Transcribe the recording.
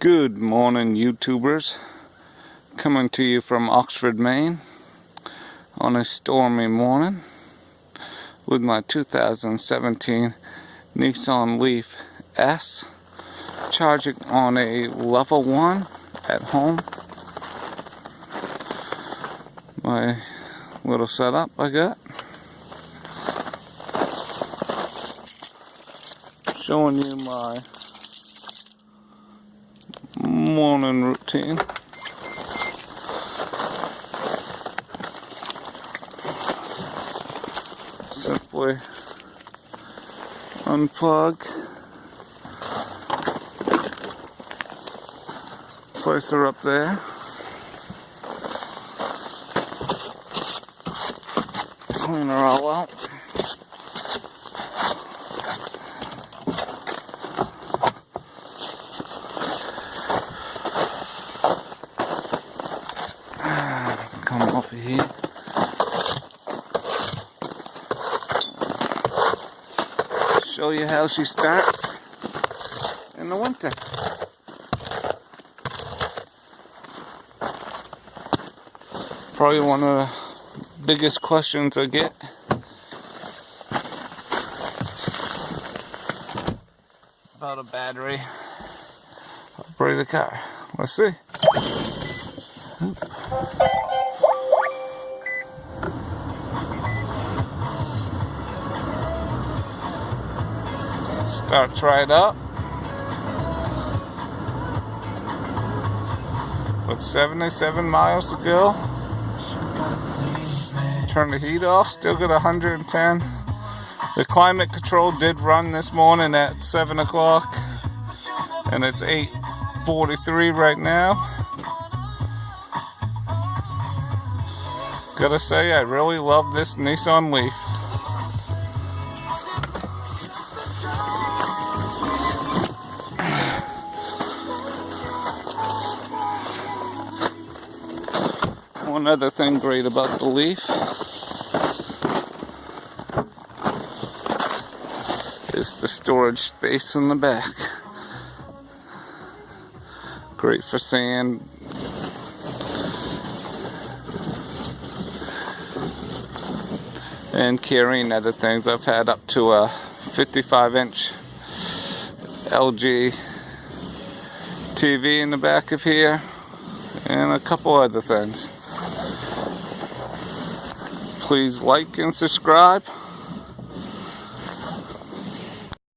Good morning, YouTubers. Coming to you from Oxford, Maine on a stormy morning with my 2017 Nissan Leaf S charging on a level 1 at home. My little setup I got. Showing you my morning routine. Simply unplug, place her up there. Clean her all out. Show you how she starts in the winter. Probably one of the biggest questions I get. About a battery. Operate the car. Let's see. Starts it up. With 77 miles to go. Turn the heat off, still got 110. The climate control did run this morning at 7 o'clock. And it's 8.43 right now. Gotta say, I really love this Nissan Leaf. One other thing great about the Leaf is the storage space in the back. Great for sand. And carrying other things. I've had up to a 55 inch LG TV in the back of here and a couple other things please like and subscribe.